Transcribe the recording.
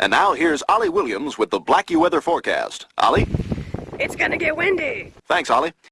And now here's Ollie Williams with the Blackie weather forecast. Ollie? It's gonna get windy. Thanks, Ollie.